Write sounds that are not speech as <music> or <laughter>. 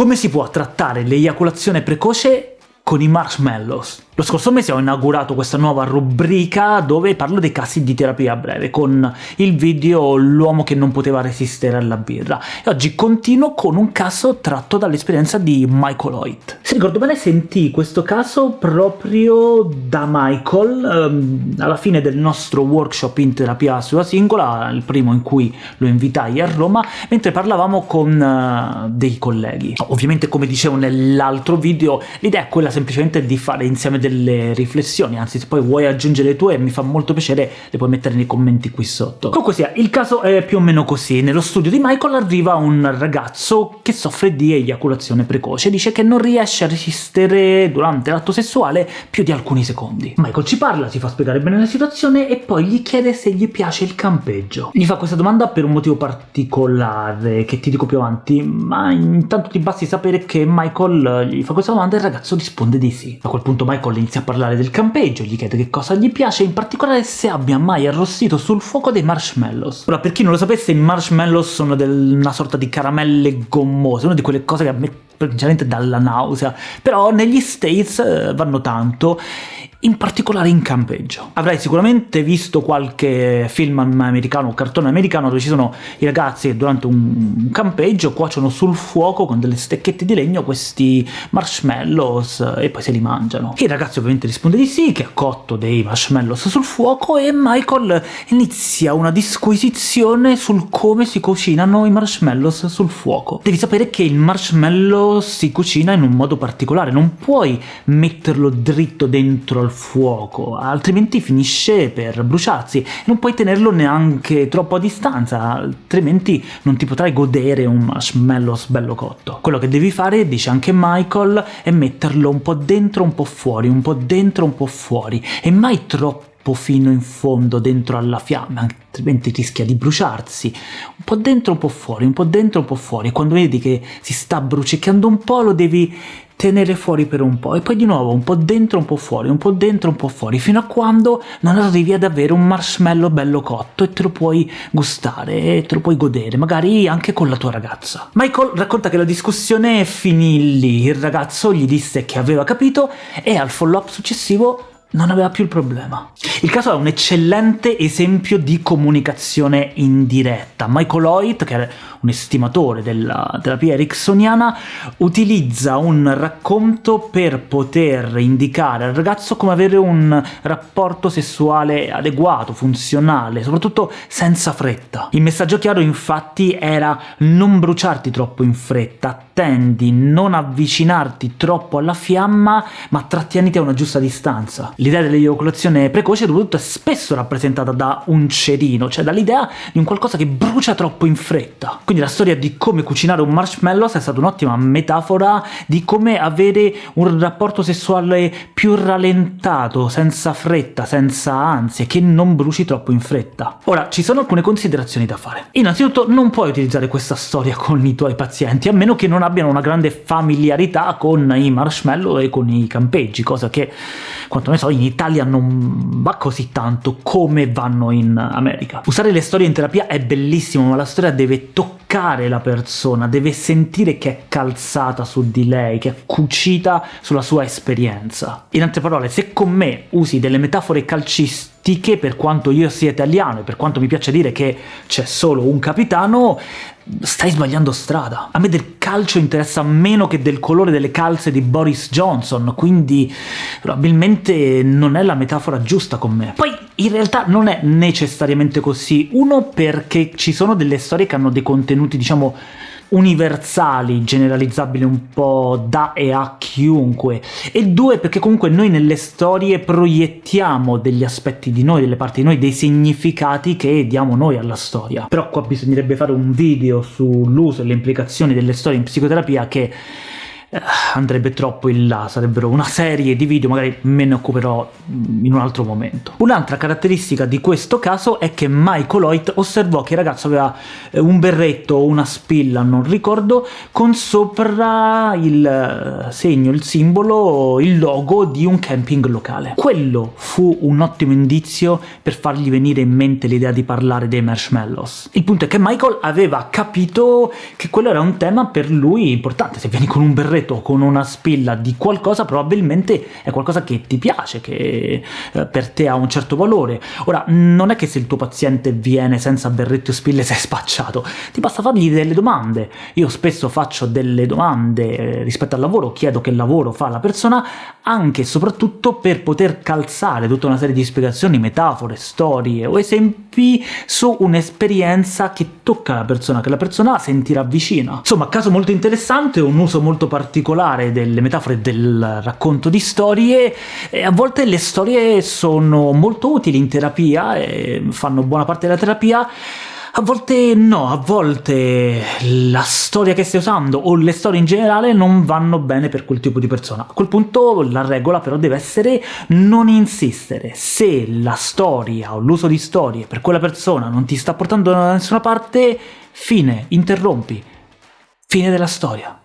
Come si può trattare l'eiaculazione precoce con i marshmallows? Lo scorso mese ho inaugurato questa nuova rubrica dove parlo dei casi di terapia breve, con il video L'uomo che non poteva resistere alla birra, e oggi continuo con un caso tratto dall'esperienza di Michael Hoyt. Se ricordo bene sentì questo caso proprio da Michael ehm, alla fine del nostro workshop in terapia sulla singola, il primo in cui lo invitai a Roma, mentre parlavamo con uh, dei colleghi. Ovviamente come dicevo nell'altro video, l'idea è quella semplicemente di fare insieme delle delle riflessioni, anzi se poi vuoi aggiungere le tue mi fa molto piacere, le puoi mettere nei commenti qui sotto. Comunque sia, il caso è più o meno così. Nello studio di Michael arriva un ragazzo che soffre di eiaculazione precoce, dice che non riesce a resistere durante l'atto sessuale più di alcuni secondi. Michael ci parla, si fa spiegare bene la situazione e poi gli chiede se gli piace il campeggio. Gli fa questa domanda per un motivo particolare, che ti dico più avanti, ma intanto ti basti sapere che Michael gli fa questa domanda e il ragazzo risponde di sì. A quel punto Michael inizia a parlare del campeggio, gli chiede che cosa gli piace, in particolare se abbia mai arrostito sul fuoco dei marshmallows. Ora, per chi non lo sapesse, i marshmallows sono del, una sorta di caramelle gommose, una di quelle cose che a me principalmente dalla nausea, però negli States eh, vanno tanto, in particolare in campeggio. Avrai sicuramente visto qualche film americano o cartone americano dove ci sono i ragazzi che durante un campeggio cuociono sul fuoco con delle stecchette di legno questi marshmallows e poi se li mangiano. Il ragazzo ovviamente risponde di sì, che ha cotto dei marshmallows sul fuoco e Michael inizia una disquisizione sul come si cucinano i marshmallows sul fuoco. Devi sapere che il marshmallow si cucina in un modo particolare, non puoi metterlo dritto dentro al fuoco, altrimenti finisce per bruciarsi, e non puoi tenerlo neanche troppo a distanza, altrimenti non ti potrai godere un marshmallow bello cotto. Quello che devi fare, dice anche Michael, è metterlo un po' dentro, un po' fuori, un po' dentro, un po' fuori, e mai troppo fino in fondo dentro alla fiamma, altrimenti rischia di bruciarsi. Un po' dentro, un po' fuori, un po' dentro, un po' fuori. Quando vedi che si sta brucicando un po' lo devi tenere fuori per un po', e poi di nuovo un po' dentro, un po' fuori, un po' dentro, un po' fuori, fino a quando non arrivi ad avere un marshmallow bello cotto e te lo puoi gustare, e te lo puoi godere, magari anche con la tua ragazza. Michael racconta che la discussione finì lì, il ragazzo gli disse che aveva capito e al follow-up successivo non aveva più il problema. Il caso è un eccellente esempio di comunicazione indiretta. Michael Hoyt, che è un estimatore della terapia ericksoniana, utilizza un racconto per poter indicare al ragazzo come avere un rapporto sessuale adeguato, funzionale, soprattutto senza fretta. Il messaggio chiaro infatti era non bruciarti troppo in fretta, attendi, non avvicinarti troppo alla fiamma, ma trattieniti a una giusta distanza. L'idea dell'eiaculazione precoce soprattutto è spesso rappresentata da un cerino, cioè dall'idea di un qualcosa che brucia troppo in fretta. Quindi la storia di come cucinare un marshmallow è stata un'ottima metafora di come avere un rapporto sessuale più rallentato, senza fretta, senza ansie, che non bruci troppo in fretta. Ora, ci sono alcune considerazioni da fare. Innanzitutto non puoi utilizzare questa storia con i tuoi pazienti, a meno che non abbiano una grande familiarità con i marshmallow e con i campeggi, cosa che, quanto ne so, in Italia non va così tanto come vanno in America. Usare le storie in terapia è bellissimo, ma la storia deve toccare la persona, deve sentire che è calzata su di lei, che è cucita sulla sua esperienza. In altre parole, se con me usi delle metafore calcistiche, per quanto io sia italiano e per quanto mi piace dire che c'è solo un capitano, stai sbagliando strada. A me del calcio interessa meno che del colore delle calze di Boris Johnson, quindi probabilmente non è la metafora giusta con me. Poi in realtà non è necessariamente così, uno perché ci sono delle storie che hanno dei contenuti, diciamo, universali, generalizzabili un po' da e a chiunque, e due perché comunque noi nelle storie proiettiamo degli aspetti di noi, delle parti di noi, dei significati che diamo noi alla storia. Però qua bisognerebbe fare un video sull'uso e le implicazioni delle storie in psicoterapia che andrebbe troppo in là, sarebbero una serie di video, magari me ne occuperò in un altro momento. Un'altra caratteristica di questo caso è che Michael Hoyt osservò che il ragazzo aveva eh, un berretto o una spilla, non ricordo, con sopra il eh, segno, il simbolo, il logo di un camping locale. Quello fu un ottimo indizio per fargli venire in mente l'idea di parlare dei marshmallows. Il punto è che Michael aveva capito che quello era un tema per lui importante, se vieni con un berretto berretto con una spilla di qualcosa probabilmente è qualcosa che ti piace, che eh, per te ha un certo valore. Ora, non è che se il tuo paziente viene senza berretto e spille <laughs> sei spacciato, ti basta fargli delle domande. Io spesso faccio delle domande eh, rispetto al lavoro, chiedo che lavoro fa la persona, anche e soprattutto per poter calzare tutta una serie di spiegazioni, metafore, storie o esempi su un'esperienza che tocca la persona, che la persona sentirà vicina. Insomma, caso molto interessante, un uso molto particolare delle metafore del racconto di storie, e a volte le storie sono molto utili in terapia, e fanno buona parte della terapia, a volte no, a volte la storia che stai usando, o le storie in generale, non vanno bene per quel tipo di persona. A quel punto la regola però deve essere non insistere. Se la storia o l'uso di storie per quella persona non ti sta portando da nessuna parte, fine, interrompi. Fine della storia.